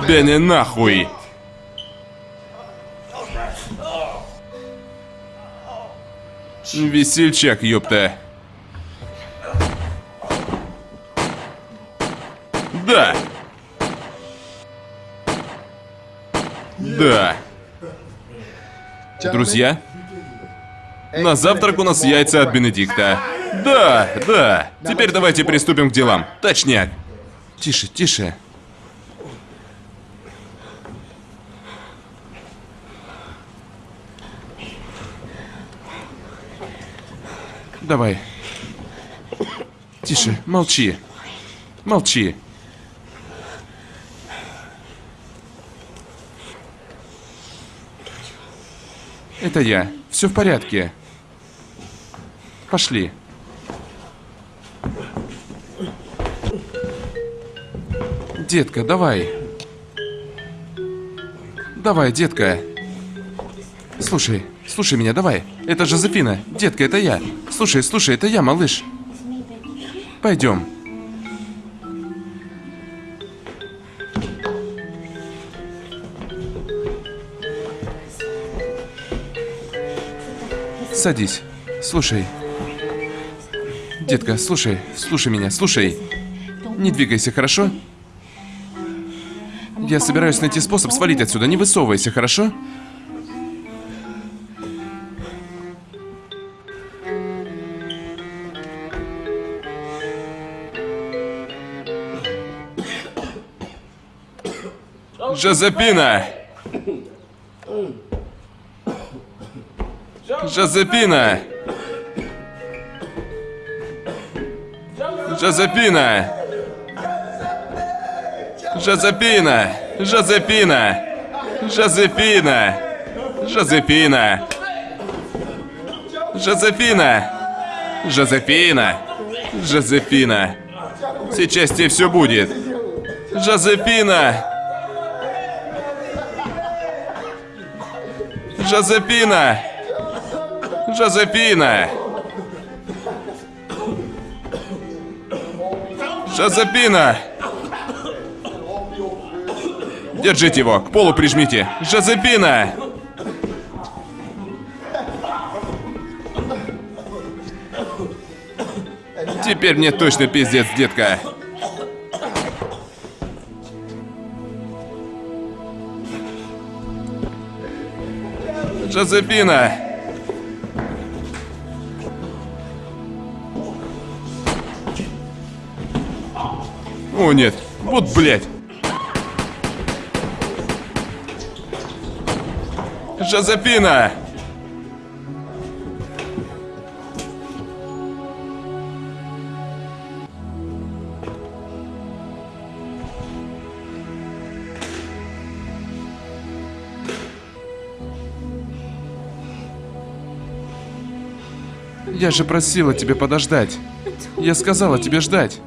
Бенни нахуй. Весельчак, ёпта. Да. Да. Друзья, на завтрак у нас яйца от Бенедикта. Да, да. Теперь давайте приступим к делам. Точняк. Тише, тише. Давай. Тише, молчи. Молчи. Это я. Все в порядке. Пошли. Детка, давай. Давай, детка. Слушай, слушай меня, давай. Это Жозефина. Детка, это я. Слушай, слушай, это я, малыш. Пойдем. Садись. Слушай. Детка, слушай, слушай меня, слушай. Не двигайся, хорошо? Я собираюсь найти способ свалить отсюда. Не высовывайся, хорошо? Жозепина! Жозепина! Жозепина! Жозепина! Жозепина! Жозепина! Жозепина! Жозефина! Жозефина! Жозефина! Сейчас тебе все будет! Жозефина! Жозефина! Жозефина! Жозефина! Держите его, к полу прижмите! Жозефина! Теперь мне точно пиздец, детка. Жозефина! О, нет. Вот, блядь. Жозефина! Я же просила тебе подождать. Я сказала тебе ждать.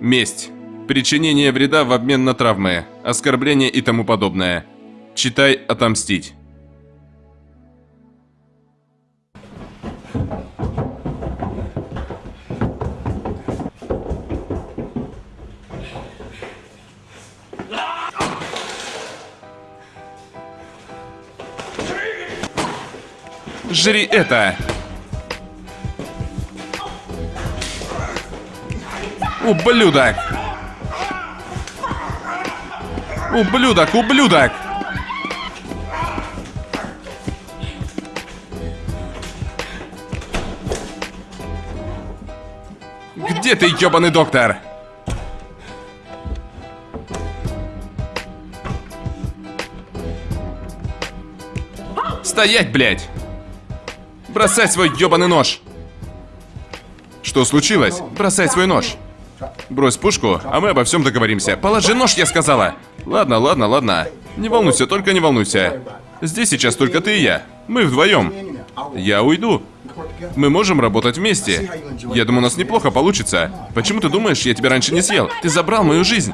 Месть. Причинение вреда в обмен на травмы, оскорбление и тому подобное. Читай «Отомстить». Жри это! Ублюдок! Ублюдок, ублюдок! Где ты, ёбаный доктор? Стоять, блядь! Бросай свой ёбаный нож! Что случилось? Бросай свой нож. Брось пушку, а мы обо всем договоримся. Положи нож, я сказала. Ладно, ладно, ладно. Не волнуйся, только не волнуйся. Здесь сейчас только ты и я. Мы вдвоем. Я уйду. Мы можем работать вместе. Я думаю, у нас неплохо получится. Почему ты думаешь, я тебя раньше не съел? Ты забрал мою жизнь.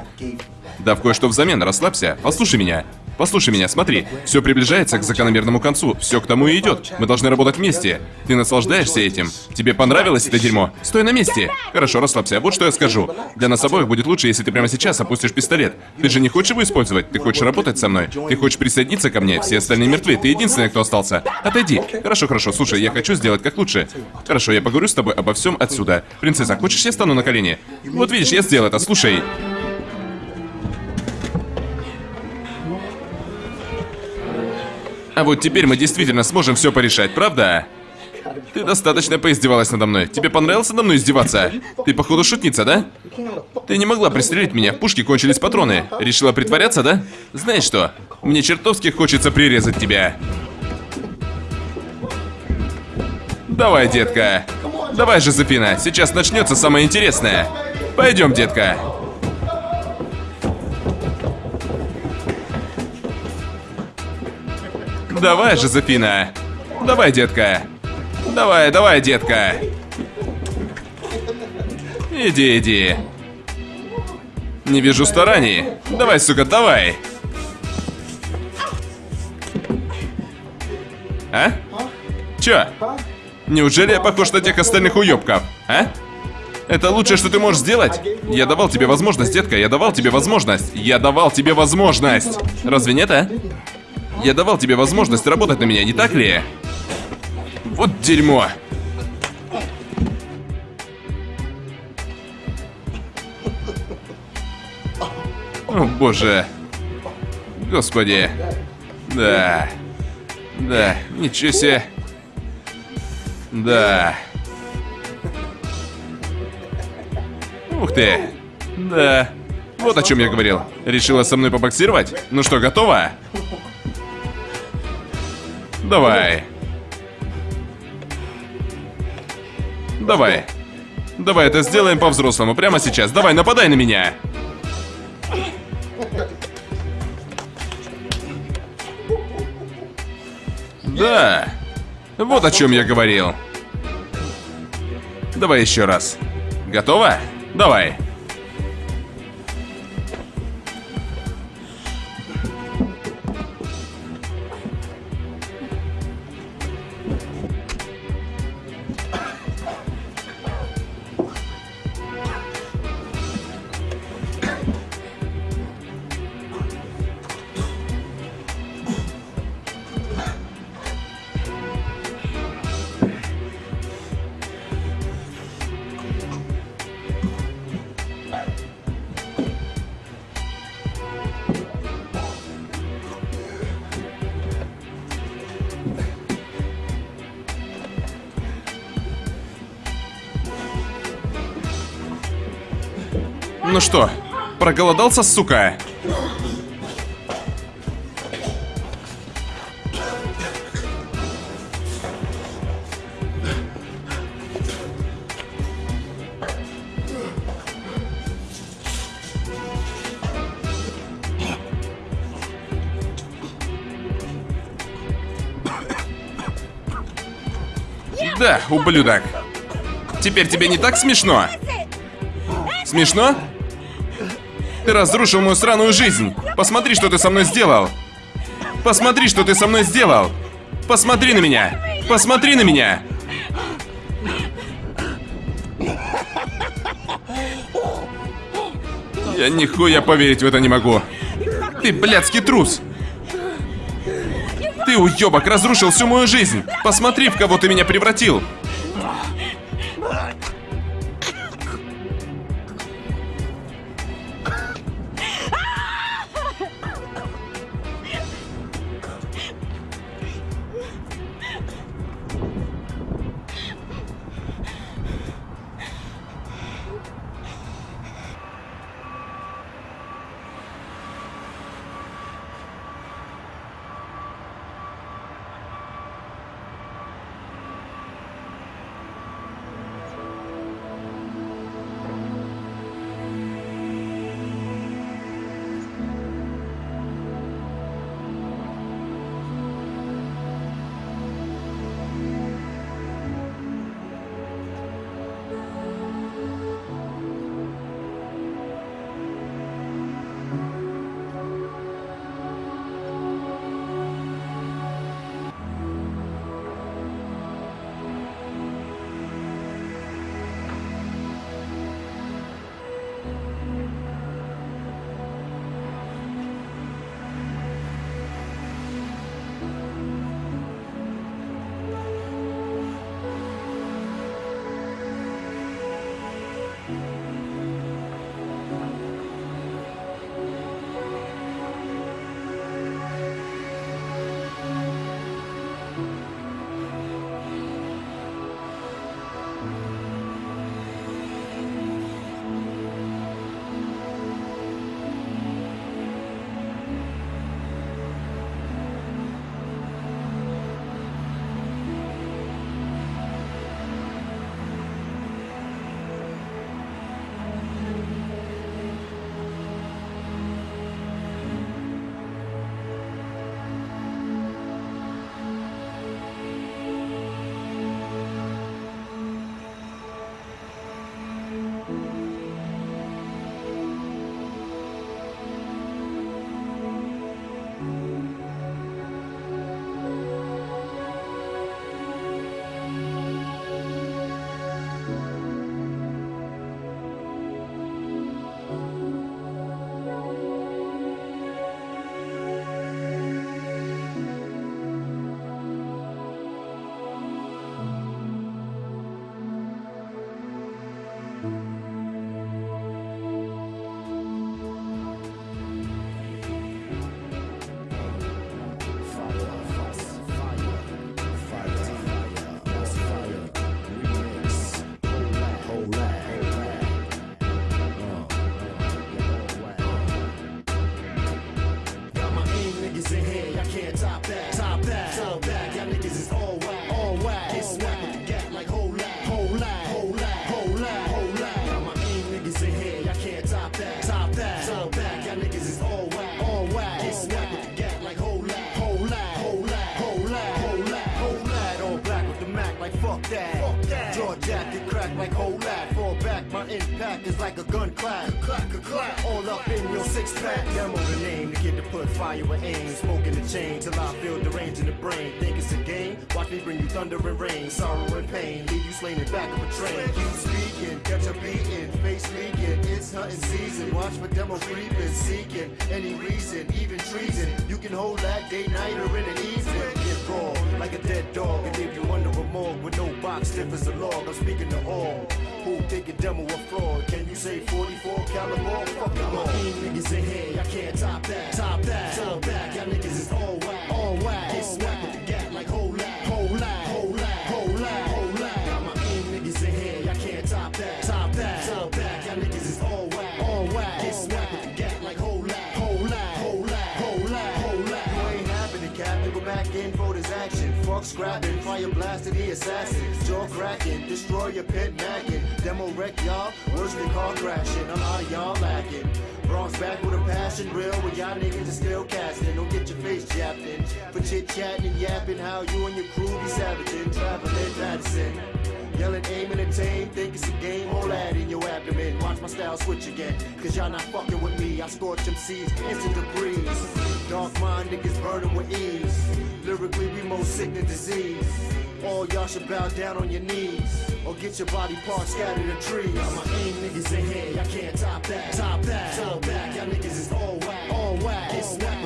Да в кое-что взамен, расслабься. Послушай меня. Послушай меня, смотри. Все приближается к закономерному концу. Все к тому и идет. Мы должны работать вместе. Ты наслаждаешься этим. Тебе понравилось это дерьмо? Стой на месте. Хорошо, расслабься. Вот что я скажу. Для нас обоих будет лучше, если ты прямо сейчас опустишь пистолет. Ты же не хочешь его использовать? Ты хочешь работать со мной? Ты хочешь присоединиться ко мне? Все остальные мертвы. Ты единственный, кто остался. Отойди. Хорошо, хорошо. Слушай, я хочу сделать как лучше. Хорошо, я поговорю с тобой обо всем отсюда. Принцесса, хочешь, я стану на колени? Вот видишь, я сделал это. Слушай. А вот теперь мы действительно сможем все порешать, правда? Ты достаточно поиздевалась надо мной. Тебе понравилось надо мной издеваться? Ты, походу, шутница, да? Ты не могла пристрелить меня, в пушке кончились патроны. Решила притворяться, да? Знаешь что? Мне чертовски хочется прирезать тебя. Давай, детка. Давай, Жозефина, сейчас начнется самое интересное. Пойдем, детка. Давай, Жозефина. Давай, детка. Давай, давай, детка. Иди, иди. Не вижу стараний. Давай, сука, давай. А? Чё? Неужели я похож на тех остальных уёбков? А? Это лучшее, что ты можешь сделать? Я давал тебе возможность, детка, я давал тебе возможность. Я давал тебе возможность. Разве нет, а? Я давал тебе возможность работать на меня, не так ли? Вот дерьмо. О, боже. Господи. Да. Да, ничего себе. Да. Ух ты. Да. Вот о чем я говорил. Решила со мной побоксировать? Ну что, готова? Давай. Давай. Давай это сделаем по-взрослому прямо сейчас. Давай, нападай на меня. Да. Вот о чем я говорил. Давай еще раз. Готова? Давай. Проголодался, сука? Да, ублюдок. Теперь тебе не так смешно? Смешно? Ты разрушил мою сраную жизнь. Посмотри, что ты со мной сделал. Посмотри, что ты со мной сделал. Посмотри на меня. Посмотри на меня. Я нихуя поверить в это не могу. Ты блядский трус. Ты, уебок, разрушил всю мою жизнь. Посмотри, в кого ты меня превратил. Back of a train. Keep speaking, catch a beating, face leaking. It's hunting season. Watch for demo creeping, seeking any reason, even treason. You can hold that day, night, or in the evening. Get raw like a dead dog and leave you under a morgue with no box, stiff as a log. I'm speaking to all who think a demo a fraud. Can you say 44 caliber? Fuck it all. niggas in here, y'all can't top that. Top that. Fall back, scrapping, fire blasting the assassin. Jaw cracking, destroy your pit macking. Demo wreck y'all, worse than car crashing. A lot of y'all lacking. Bronx back with a passion, real with y'all niggas is still casting. Don't get your face japped for chit chatting and yapping. How you and your crew be savaging, traveling Madison. Yelling, aiming, and tame, think it's a game, all that in your abdomen. Watch my style switch again, cause y'all not fucking with me. I scorch them seeds, instant debris. Dark mind niggas burning with ease. Lyrically, we most sick than disease. All y'all should bow down on your knees. Or get your body parts scattered in trees. Now my aim niggas in here, y'all can't top that. Top that. Top that. Y'all niggas is all whack. All whack. All whack.